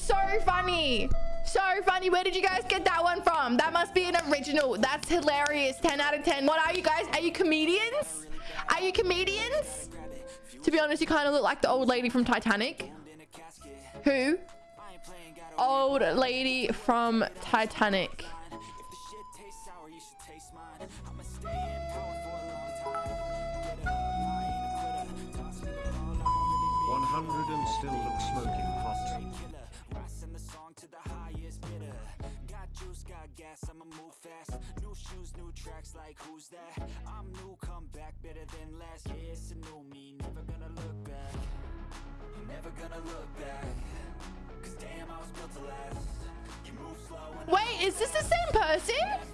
so funny. So funny. Where did you guys get that one from? That must be an original. That's hilarious. 10 out of 10. What are you guys? Are you comedians? Are you comedians? To be honest, you kind of look like the old lady from Titanic. Who? Old lady from Titanic. One hundred and still look smoking hot. Gas, I'ma move fast. New shoes, new tracks, like who's that? I'm new, come back, better than last Yeah, it's a new me, never gonna look back. Never gonna look back. Cause damn, I was built to last. Wait, is this the same person?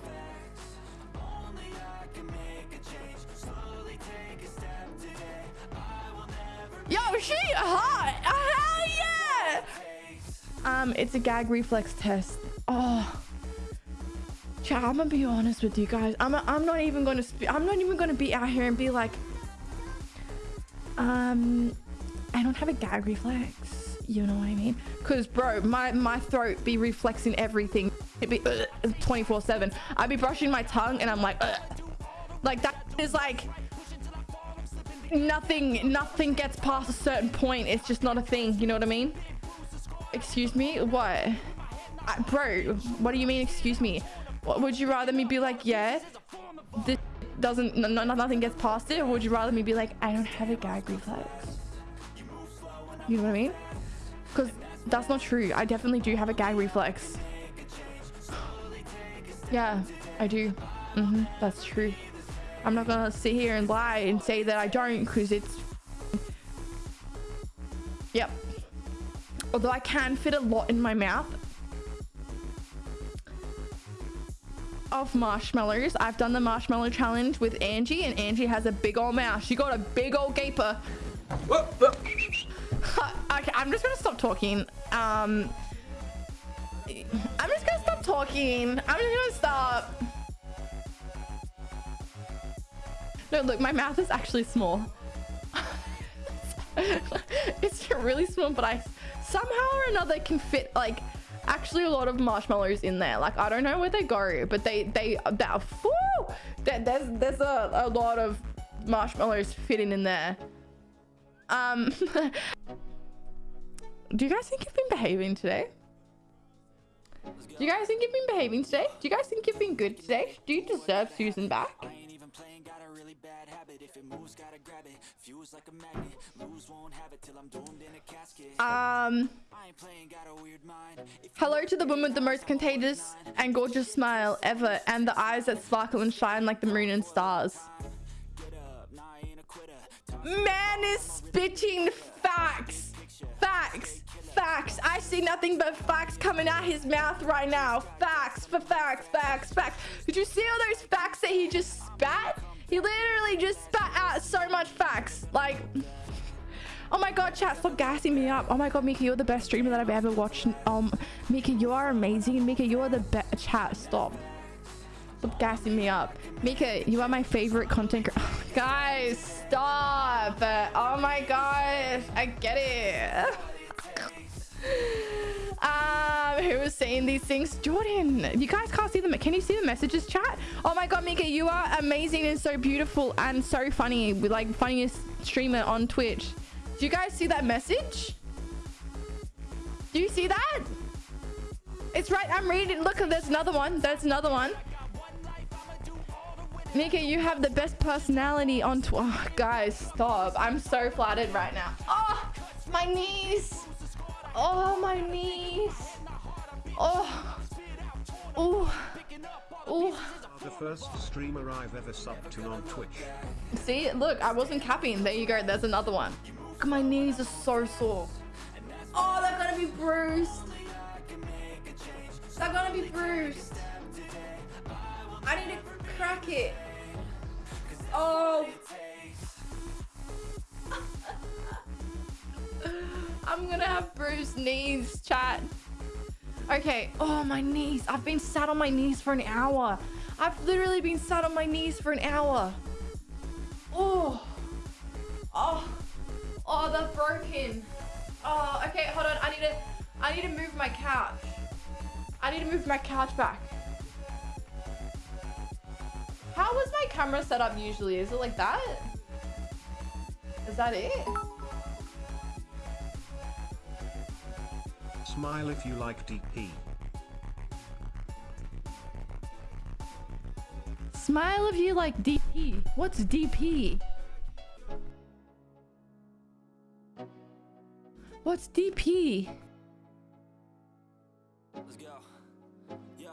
Um, it's a gag reflex test. Oh. Chat, I'm gonna be honest with you guys. I'm, I'm not even gonna I'm not even gonna be out here and be like, um, I don't have a gag reflex. You know what I mean? Cause bro, my my throat be reflexing everything. It be 24 seven. I'd be brushing my tongue and I'm like, Ugh. like that is like nothing nothing gets past a certain point. It's just not a thing. You know what I mean? Excuse me? What? I, bro, what do you mean? Excuse me? What, would you rather me be like, yeah, this doesn't, no, nothing gets past it? Or would you rather me be like, I don't have a gag reflex? You know what I mean? Because that's not true. I definitely do have a gag reflex. yeah, I do. Mm -hmm, that's true. I'm not gonna sit here and lie and say that I don't because it's... Although I can fit a lot in my mouth, of marshmallows. I've done the marshmallow challenge with Angie and Angie has a big old mouth. She got a big old gaper. okay, I'm just gonna stop talking. Um, I'm just gonna stop talking. I'm just gonna stop. No, look, my mouth is actually small. it's really small, but I somehow or another can fit like actually a lot of marshmallows in there. Like, I don't know where they go, but they, they, that, there's, there's a, a lot of marshmallows fitting in there. Um, do you guys think you've been behaving today? Do you guys think you've been behaving today? Do you guys think you've been good today? Do you deserve Susan back? Um Hello to the woman with the most contagious and gorgeous smile ever and the eyes that sparkle and shine like the moon and stars. Man is spitting facts. Facts. Facts. I see nothing but facts coming out his mouth right now. Facts for facts, facts, facts. Did you see all those facts that he just spat? He literally just spat out so much facts. Like... Oh my god, chat, stop gassing me up. Oh my god, Mika, you're the best streamer that I've ever watched. Um, Mika, you are amazing. Mika, you are the best. Chat, stop. Stop gassing me up. Mika, you are my favorite content Guys, stop. Oh my gosh, I get it. who was saying these things? Jordan, you guys can't see them. Can you see the messages, chat? Oh my god, Mika, you are amazing and so beautiful and so funny. Like, funniest streamer on Twitch. Do you guys see that message? Do you see that? It's right. I'm reading. Look, there's another one. There's another one. Mika, you have the best personality on Twitter. Oh, guys, stop. I'm so flattered right now. Oh, my knees. Oh, my knees. Oh. Oh. Oh. The first streamer I've ever subbed to on Twitch. See, look, I wasn't capping. There you go. There's another one. My knees are so sore. Oh, they're gonna be bruised. They're gonna be bruised. I need to crack it. Oh. I'm gonna have bruised knees, chat. Okay. Oh, my knees. I've been sat on my knees for an hour. I've literally been sat on my knees for an hour. Oh. Oh. Oh, they're broken. Oh, okay, hold on. I need to I need to move my couch. I need to move my couch back. How was my camera set up usually? Is it like that? Is that it? Smile if you like DP. Smile if you like DP. What's DP? What's DP? Let's go. Yeah.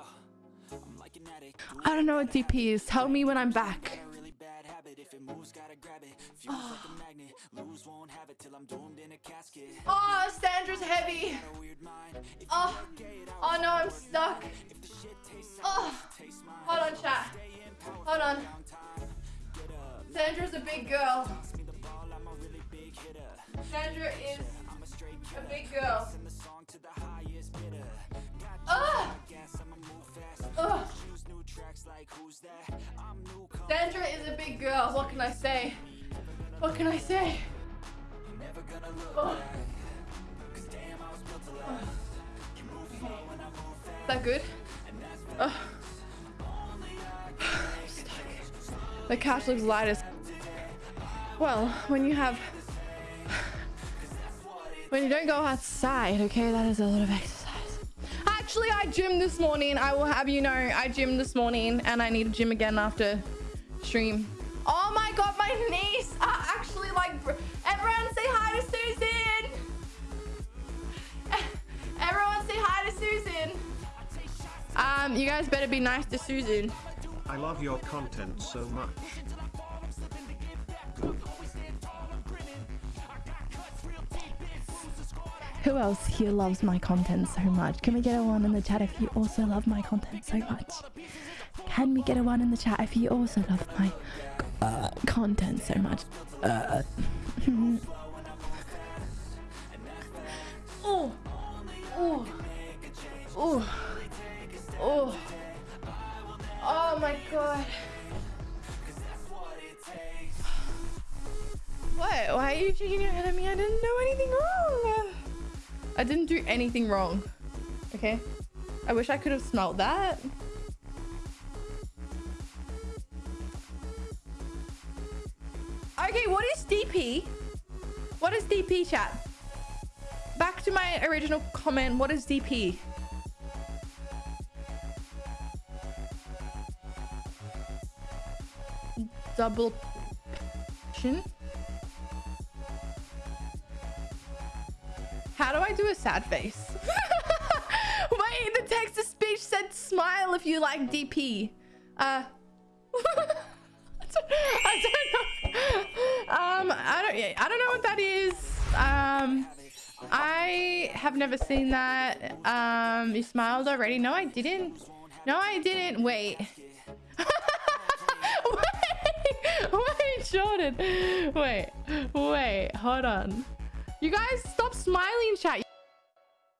I'm like an addict. I don't know what DP is. Tell me when I'm back. Moves, gotta grab it. Feels like a ah. magnet. Lose, won't have it till I'm doomed in a casket. Oh, Sandra's heavy. Got a weird mind. If Oh, oh no, I'm stuck. the shit tastes Oh, hold on, chat. Hold on. Sandra's a big girl. me the ball, I'm a really big hitter. Sandra is a straight a killer. big girl. Sandra is a big girl. What can I say? What can I say? never gonna look Oh. back. Cause damn, I was built to last. You move slow when I move fast. Is that good? Ugh. The couch looks light as well when you have when you don't go outside okay that is a lot of exercise actually i gym this morning. I will have you know i gym this morning and i need to gym again after stream. Oh my god my knees are actually like everyone say hi to susan. Everyone say hi to susan. Um you guys better be nice to susan. I love your content so much. Who else here loves my content so much? Can we get a one in the chat if you also love my content so much? Can we get a one in the chat if you also love my uh, content so much? Uh. oh, oh, oh, oh, oh my god. What? Why are you shaking your head at me? I didn't do anything wrong. I didn't do anything wrong. Okay? I wish I could have smelled that. Okay, what is DP? What is DP, chat? Back to my original comment. What is DP? Double? How do I do a sad face? Wait, the text to speech said smile if you like DP. Uh. I don't know. Um, I don't. I don't know what that is. Um, I have never seen that. Um, you smiled already? No, I didn't. No, I didn't. Wait. wait, wait, Jordan. Wait, wait. Hold on. You guys stop smiling, chat.